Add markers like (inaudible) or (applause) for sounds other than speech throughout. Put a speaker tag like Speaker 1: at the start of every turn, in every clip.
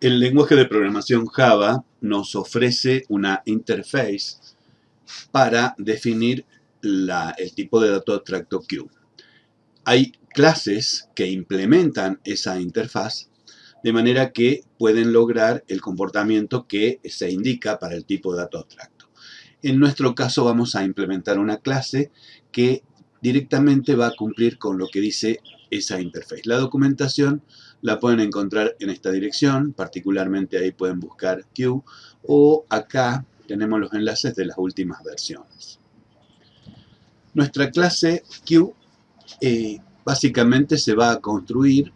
Speaker 1: El lenguaje de programación Java nos ofrece una interface para definir el tipo de dato abstracto Q. Hay clases que implementan esa interfaz de manera que pueden lograr el comportamiento que se indica para el tipo de dato abstracto. En nuestro caso vamos a implementar una clase que directamente va a cumplir con lo que dice esa interface. La documentación la pueden encontrar en esta dirección, particularmente ahí pueden buscar Q, o acá tenemos los enlaces de las últimas versiones. Nuestra clase Q eh, básicamente se va a construir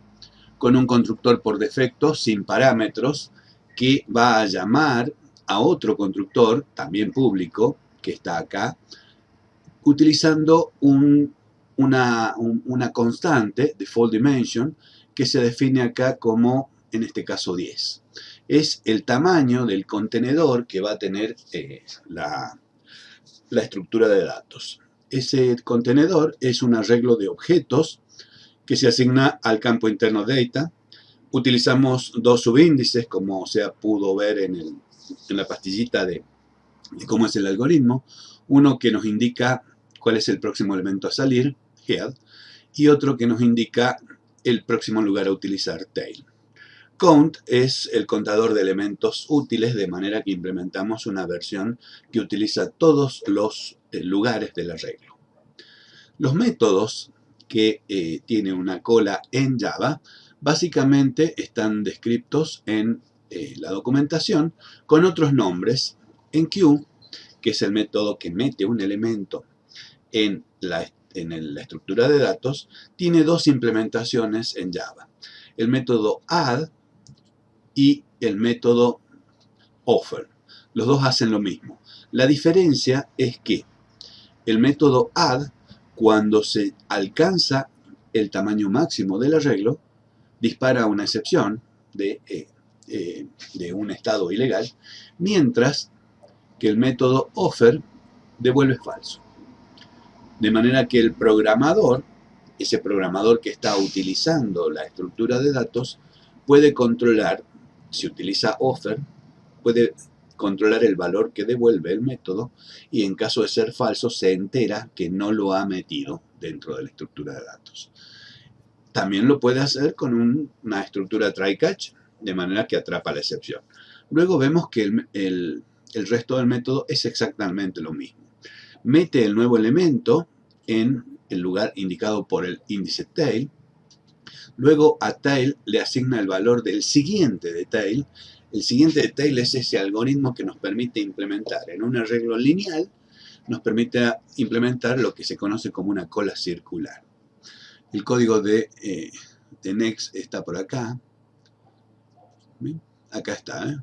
Speaker 1: con un constructor por defecto sin parámetros que va a llamar a otro constructor, también público, que está acá, utilizando una, una constante, default dimension, que se define acá como, en este caso, 10. Es el tamaño del contenedor que va a tener eh, la, la estructura de datos. Ese contenedor es un arreglo de objetos que se asigna al campo interno data. Utilizamos dos subíndices, como se pudo ver en, el, en la pastillita de, de, cómo es el algoritmo. Uno que nos indica cuál es el próximo elemento a salir, head, y otro que nos indica el próximo lugar a utilizar, tail. Count es el contador de elementos útiles, de manera que implementamos una versión que utiliza todos los eh, lugares del arreglo. Los métodos que eh, tiene una cola en Java, básicamente están descritos en eh, la documentación con otros nombres. En Q, que es el método que mete un elemento en la en la estructura de datos, tiene dos implementaciones en Java. El método add y el método offer. Los dos hacen lo mismo. La diferencia es que el método add, cuando se alcanza el tamaño máximo del arreglo, dispara una excepción de, eh, eh, de un estado ilegal, mientras que el método offer devuelve falso. De manera que el programador, ese programador que está utilizando la estructura de datos, puede controlar, si utiliza offer, puede controlar el valor que devuelve el método y en caso de ser falso se entera que no lo ha metido dentro de la estructura de datos. También lo puede hacer con una estructura try-catch, de manera que atrapa la excepción. Luego vemos que el resto del método es exactamente lo mismo. Mete el nuevo elemento en el lugar indicado por el índice tail. Luego a tail le asigna el valor del siguiente de tail. El siguiente de tail es ese algoritmo que nos permite implementar en un arreglo lineal, nos permite implementar lo que se conoce como una cola circular. El código de, eh, Next está por acá. Acá está, ¿eh?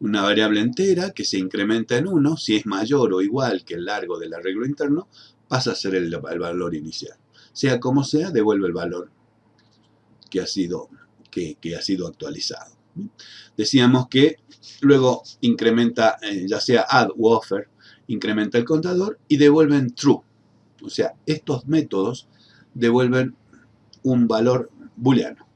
Speaker 1: Una variable entera que se incrementa en 1 si es mayor o igual que el largo del arreglo interno pasa a ser el, valor inicial. Sea como sea, devuelve el valor que ha sido, que, ha sido actualizado. Decíamos que luego incrementa, eh, ya sea add u offer, incrementa el contador y devuelven true. O sea, estos métodos devuelven un valor booleano.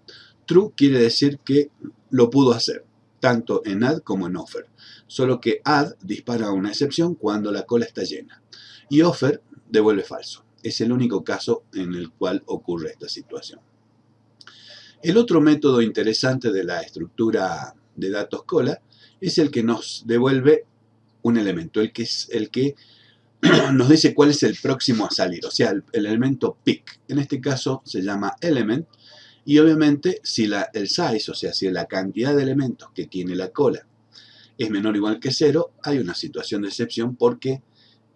Speaker 1: True quiere decir que lo pudo hacer, tanto en add como en offer. Solo que add dispara una excepción cuando la cola está llena. Y offer devuelve falso. Es el único caso en el cual ocurre esta situación. El otro método interesante de la estructura de datos cola es el que nos devuelve un elemento, el que es el que (clears throat) nos dice cuál es el próximo a salir, o sea, el, elemento pick. En este caso se llama element y obviamente si el size, o sea, si la cantidad de elementos que tiene la cola es menor o igual que cero, hay una situación de excepción porque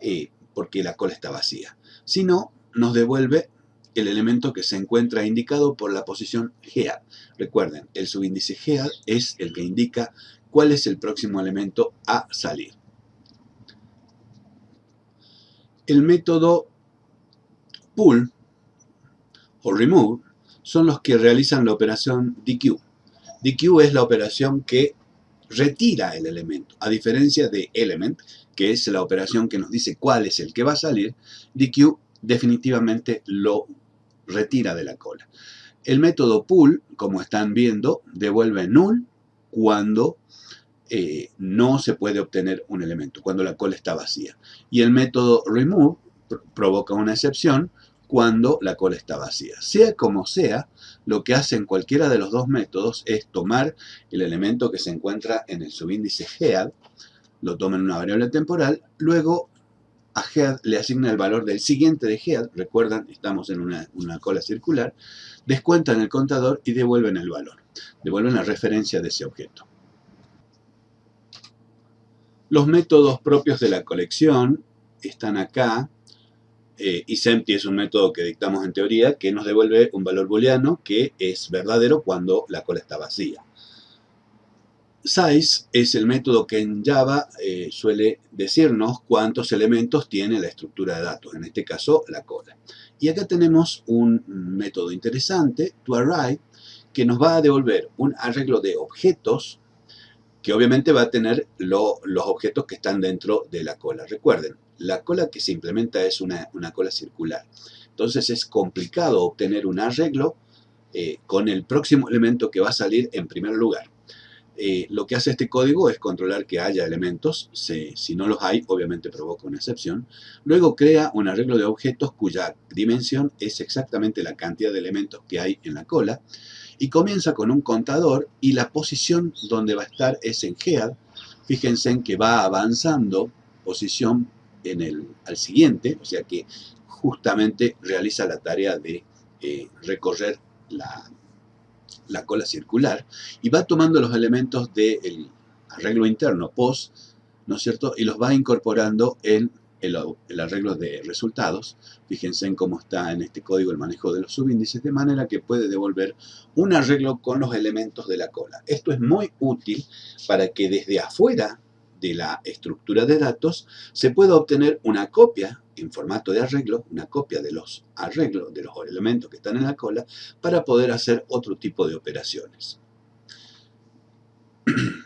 Speaker 1: eh, porque la cola está vacía. Si no, nos devuelve el elemento que se encuentra indicado por la posición head. Recuerden, el subíndice head es el que indica cuál es el próximo elemento a salir. El método pull o remove son los que realizan la operación DQ. DQ es la operación que retira el elemento, a diferencia de element, que es la operación que nos dice cuál es el que va a salir, DQ definitivamente lo retira de la cola. El método pull, como están viendo, devuelve null cuando eh, no se puede obtener un elemento, cuando la cola está vacía. Y el método remove provoca una excepción cuando la cola está vacía. Sea como sea, lo que hacen cualquiera de los dos métodos es tomar el elemento que se encuentra en el subíndice head, lo toma en una variable temporal, luego a head le asigna el valor del siguiente de head, recuerdan, estamos en una, una cola circular, descuentan el contador y devuelven el valor, devuelven la referencia de ese objeto. Los métodos propios de la colección están acá, eh, es un método que dictamos en teoría que nos devuelve un valor booleano que es verdadero cuando la cola está vacía. Size es el método que en Java eh, suele decirnos cuántos elementos tiene la estructura de datos, en este caso la cola. Y acá tenemos un método interesante, toArray, que nos va a devolver un arreglo de objetos que obviamente va a tener los objetos que están dentro de la cola. Recuerden, la cola que se implementa es una, cola circular. Entonces es complicado obtener un arreglo eh, con el próximo elemento que va a salir en primer lugar. Eh, lo que hace este código es controlar que haya elementos, si no los hay, obviamente provoca una excepción. Luego crea un arreglo de objetos cuya dimensión es exactamente la cantidad de elementos que hay en la cola y comienza con un contador y la posición donde va a estar es en head. Fíjense en que va avanzando posición en el, al siguiente, o sea que justamente realiza la tarea de eh, recorrer la, la, cola circular y va tomando los elementos del arreglo interno, POS, ¿no es cierto? Y los va incorporando en el, arreglo de resultados. Fíjense en cómo está en este código el manejo de los subíndices, de manera que puede devolver un arreglo con los elementos de la cola. Esto es muy útil para que desde afuera de la estructura de datos se pueda obtener una copia en formato de arreglo, una copia de los arreglos, de los elementos que están en la cola, para poder hacer otro tipo de operaciones. (clears throat)